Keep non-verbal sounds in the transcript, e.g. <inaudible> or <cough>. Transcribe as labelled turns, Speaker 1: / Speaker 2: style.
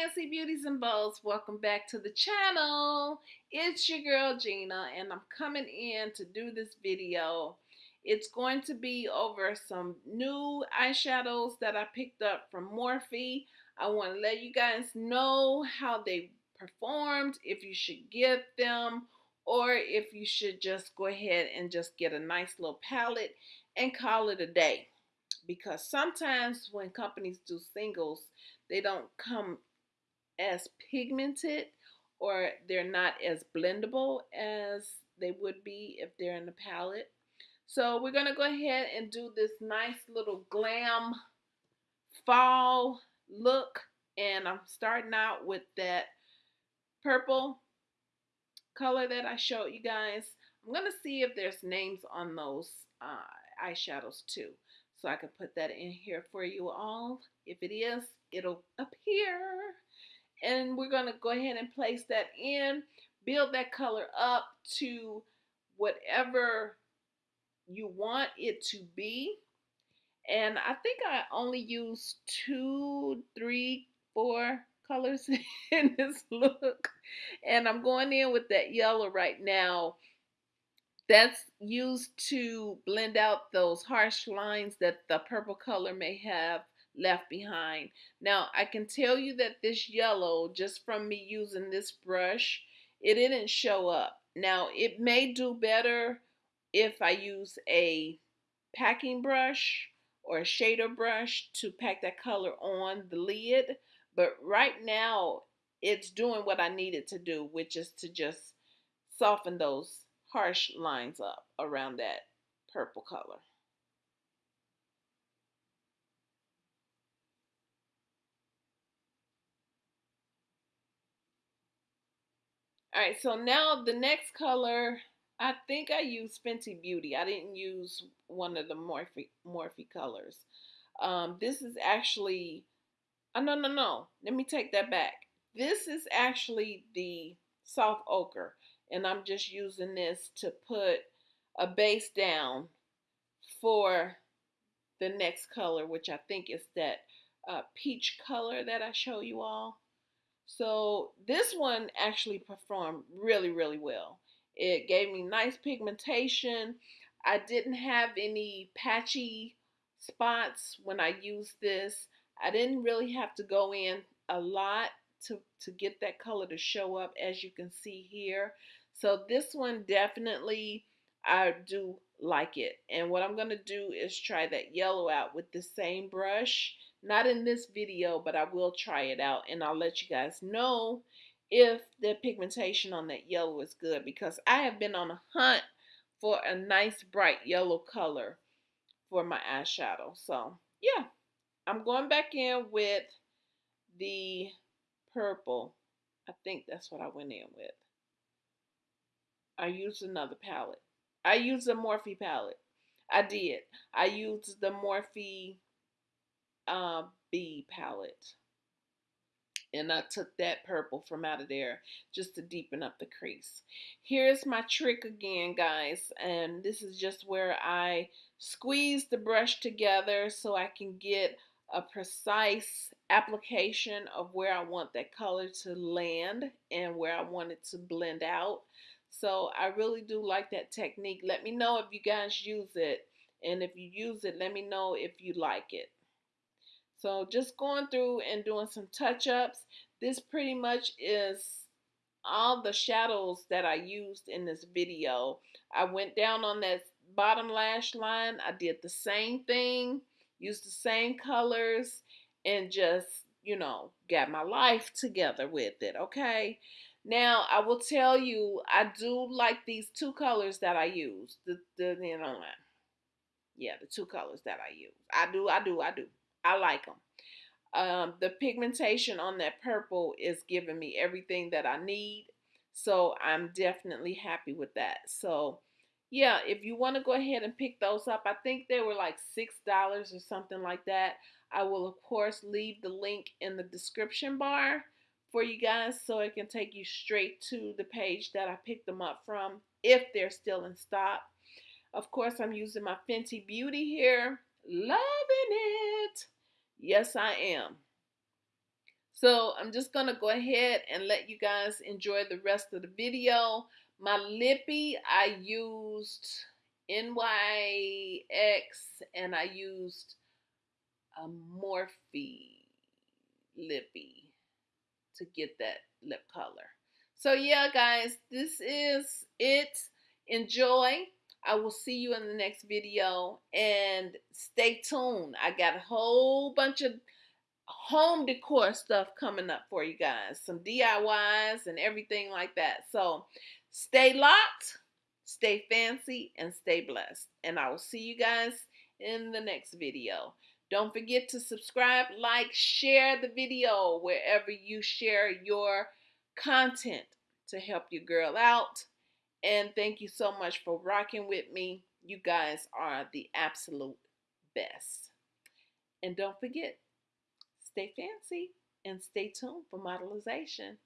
Speaker 1: Fancy Beauties and Bows, welcome back to the channel. It's your girl Gina and I'm coming in to do this video. It's going to be over some new eyeshadows that I picked up from Morphe. I want to let you guys know how they performed, if you should get them, or if you should just go ahead and just get a nice little palette and call it a day. Because sometimes when companies do singles, they don't come as pigmented or they're not as blendable as they would be if they're in the palette. So we're going to go ahead and do this nice little glam fall look. And I'm starting out with that purple color that I showed you guys. I'm going to see if there's names on those uh, eyeshadows too. So I can put that in here for you all. If it is, it'll appear. And we're going to go ahead and place that in. Build that color up to whatever you want it to be. And I think I only used two, three, four colors <laughs> in this look. And I'm going in with that yellow right now that's used to blend out those harsh lines that the purple color may have left behind. Now I can tell you that this yellow just from me using this brush it didn't show up. Now it may do better if I use a packing brush or a shader brush to pack that color on the lid but right now it's doing what I needed to do which is to just soften those harsh lines up around that purple color. All right, so now the next color, I think I used Fenty Beauty. I didn't use one of the Morphe, Morphe colors. Um, this is actually, oh, no, no, no. Let me take that back. This is actually the soft ochre and I'm just using this to put a base down for the next color which I think is that uh, peach color that I show you all so this one actually performed really really well it gave me nice pigmentation I didn't have any patchy spots when I used this I didn't really have to go in a lot to, to get that color to show up as you can see here so this one definitely, I do like it. And what I'm going to do is try that yellow out with the same brush. Not in this video, but I will try it out and I'll let you guys know if the pigmentation on that yellow is good because I have been on a hunt for a nice bright yellow color for my eyeshadow. So yeah, I'm going back in with the purple. I think that's what I went in with. I used another palette. I used the Morphe palette. I did. I used the Morphe uh, B palette. And I took that purple from out of there just to deepen up the crease. Here's my trick again, guys. And this is just where I squeeze the brush together so I can get a precise application of where I want that color to land and where I want it to blend out. So I really do like that technique. Let me know if you guys use it. And if you use it, let me know if you like it. So just going through and doing some touch-ups. This pretty much is all the shadows that I used in this video. I went down on that bottom lash line. I did the same thing, used the same colors, and just, you know, got my life together with it, okay? Now, I will tell you, I do like these two colors that I use. The, the you know, yeah, the two colors that I use. I do, I do, I do. I like them. Um, the pigmentation on that purple is giving me everything that I need. So I'm definitely happy with that. So yeah, if you want to go ahead and pick those up, I think they were like $6 or something like that. I will, of course, leave the link in the description bar for you guys so it can take you straight to the page that I picked them up from if they're still in stock. Of course, I'm using my Fenty Beauty here. Loving it. Yes, I am. So I'm just going to go ahead and let you guys enjoy the rest of the video. My lippy, I used NYX and I used a Morphe lippy to get that lip color. So yeah, guys, this is it. Enjoy. I will see you in the next video and stay tuned. I got a whole bunch of home decor stuff coming up for you guys. Some DIYs and everything like that. So stay locked, stay fancy, and stay blessed. And I will see you guys in the next video. Don't forget to subscribe, like, share the video wherever you share your content to help your girl out. And thank you so much for rocking with me. You guys are the absolute best. And don't forget, stay fancy and stay tuned for modelization.